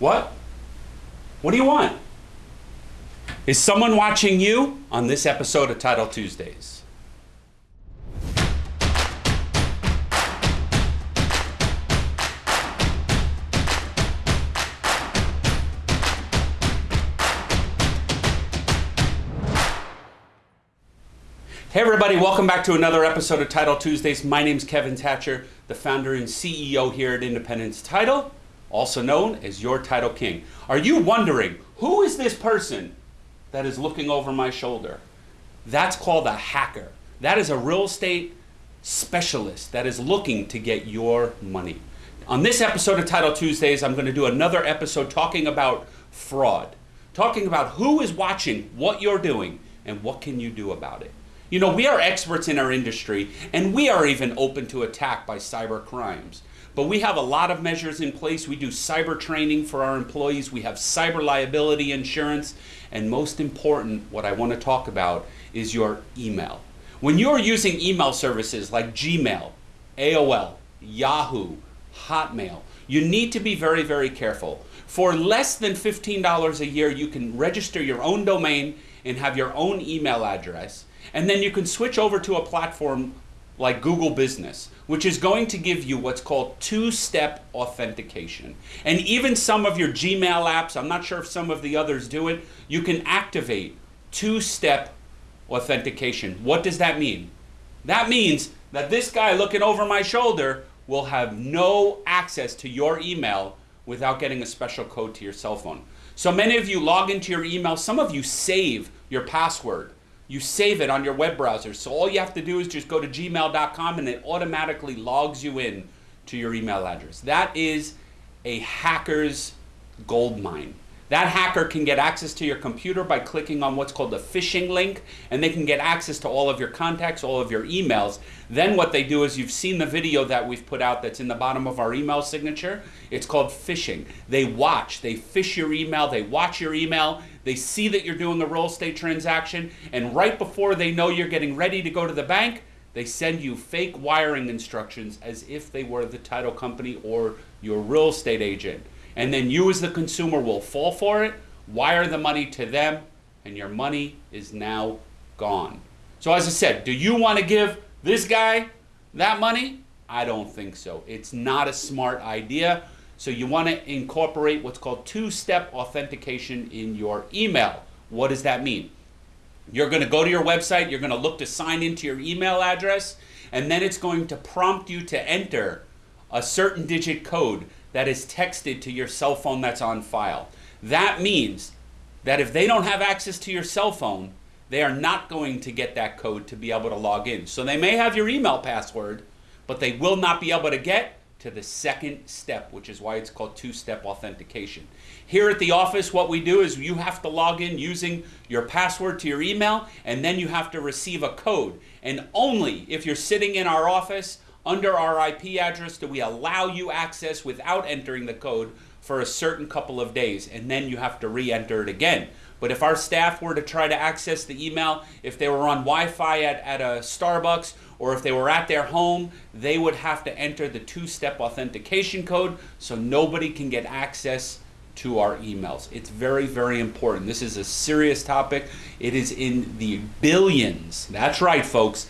What? What do you want? Is someone watching you on this episode of Title Tuesdays? Hey everybody, welcome back to another episode of Title Tuesdays. My name is Kevin Thatcher, the founder and CEO here at Independence Title, also known as your Title King. Are you wondering, who is this person that is looking over my shoulder? That's called a hacker. That is a real estate specialist that is looking to get your money. On this episode of Title Tuesdays, I'm going to do another episode talking about fraud, talking about who is watching what you're doing and what can you do about it. You know, we are experts in our industry, and we are even open to attack by cyber crimes. But we have a lot of measures in place. We do cyber training for our employees. We have cyber liability insurance. And most important, what I want to talk about is your email. When you're using email services like Gmail, AOL, Yahoo, Hotmail, you need to be very, very careful. For less than $15 a year, you can register your own domain and have your own email address and then you can switch over to a platform like Google Business, which is going to give you what's called two-step authentication. And even some of your Gmail apps, I'm not sure if some of the others do it, you can activate two-step authentication. What does that mean? That means that this guy looking over my shoulder will have no access to your email without getting a special code to your cell phone. So many of you log into your email, some of you save your password you save it on your web browser. So all you have to do is just go to gmail.com and it automatically logs you in to your email address. That is a hacker's gold mine. That hacker can get access to your computer by clicking on what's called a phishing link, and they can get access to all of your contacts, all of your emails. Then what they do is you've seen the video that we've put out that's in the bottom of our email signature. It's called phishing. They watch, they fish your email, they watch your email, they see that you're doing a real estate transaction, and right before they know you're getting ready to go to the bank, they send you fake wiring instructions as if they were the title company or your real estate agent. And then you as the consumer will fall for it, wire the money to them, and your money is now gone. So as I said, do you want to give this guy that money? I don't think so. It's not a smart idea. So you want to incorporate what's called two-step authentication in your email. What does that mean? You're going to go to your website, you're going to look to sign into your email address, and then it's going to prompt you to enter a certain digit code that is texted to your cell phone that's on file. That means that if they don't have access to your cell phone, they are not going to get that code to be able to log in. So they may have your email password, but they will not be able to get to the second step, which is why it's called two-step authentication. Here at the office, what we do is you have to log in using your password to your email, and then you have to receive a code. And only if you're sitting in our office under our IP address do we allow you access without entering the code for a certain couple of days, and then you have to re-enter it again. But if our staff were to try to access the email, if they were on Wi-Fi at, at a Starbucks or if they were at their home, they would have to enter the two-step authentication code so nobody can get access to our emails. It's very, very important. This is a serious topic. It is in the billions, that's right folks,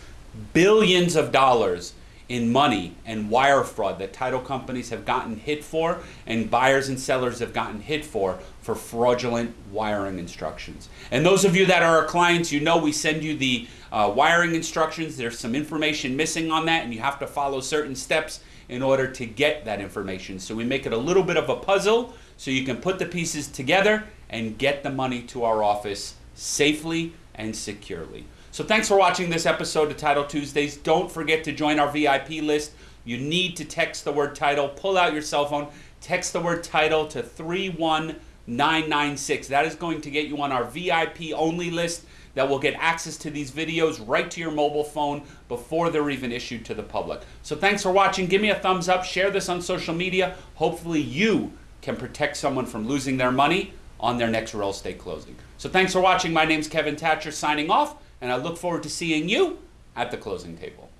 billions of dollars in money and wire fraud that title companies have gotten hit for and buyers and sellers have gotten hit for for fraudulent wiring instructions. And those of you that are our clients, you know we send you the uh, wiring instructions. There's some information missing on that and you have to follow certain steps in order to get that information. So we make it a little bit of a puzzle so you can put the pieces together and get the money to our office safely and securely. So thanks for watching this episode of Title Tuesdays. Don't forget to join our VIP list. You need to text the word title. Pull out your cell phone. Text the word title to 31996. That is going to get you on our VIP only list that will get access to these videos right to your mobile phone before they're even issued to the public. So thanks for watching. Give me a thumbs up. Share this on social media. Hopefully you can protect someone from losing their money on their next real estate closing. So thanks for watching. My name's Kevin Thatcher signing off and I look forward to seeing you at the closing table.